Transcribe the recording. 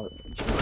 out.